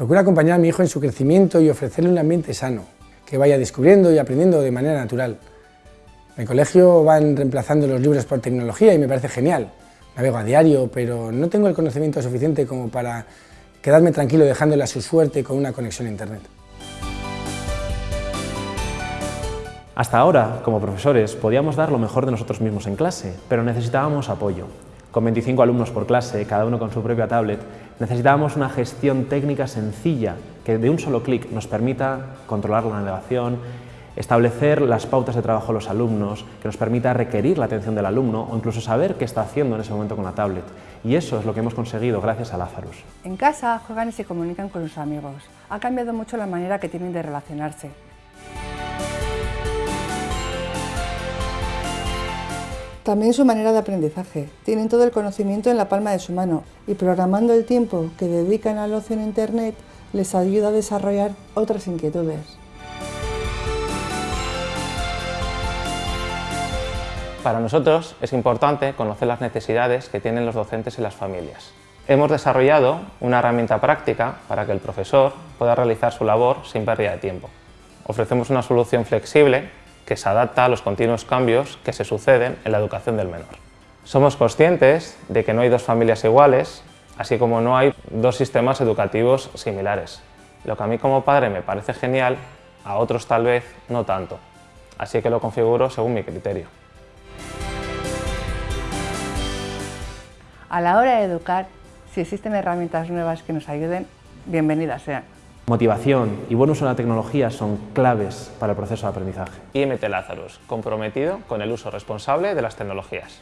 Procuro acompañar a mi hijo en su crecimiento y ofrecerle un ambiente sano, que vaya descubriendo y aprendiendo de manera natural. En el colegio van reemplazando los libros por tecnología y me parece genial. Navego a diario, pero no tengo el conocimiento suficiente como para quedarme tranquilo dejándole a su suerte con una conexión a Internet. Hasta ahora, como profesores, podíamos dar lo mejor de nosotros mismos en clase, pero necesitábamos apoyo. Con 25 alumnos por clase, cada uno con su propia tablet, necesitábamos una gestión técnica sencilla que de un solo clic nos permita controlar la navegación, establecer las pautas de trabajo de los alumnos, que nos permita requerir la atención del alumno o incluso saber qué está haciendo en ese momento con la tablet. Y eso es lo que hemos conseguido gracias a Lazarus. En casa juegan y se comunican con sus amigos. Ha cambiado mucho la manera que tienen de relacionarse. También su manera de aprendizaje. Tienen todo el conocimiento en la palma de su mano y programando el tiempo que dedican al ocio en Internet les ayuda a desarrollar otras inquietudes. Para nosotros es importante conocer las necesidades que tienen los docentes y las familias. Hemos desarrollado una herramienta práctica para que el profesor pueda realizar su labor sin pérdida de tiempo. Ofrecemos una solución flexible que se adapta a los continuos cambios que se suceden en la educación del menor. Somos conscientes de que no hay dos familias iguales, así como no hay dos sistemas educativos similares. Lo que a mí como padre me parece genial, a otros tal vez no tanto. Así que lo configuro según mi criterio. A la hora de educar, si existen herramientas nuevas que nos ayuden, bienvenidas sean. Motivación y buen uso de la tecnología son claves para el proceso de aprendizaje. IMT Lazarus, comprometido con el uso responsable de las tecnologías.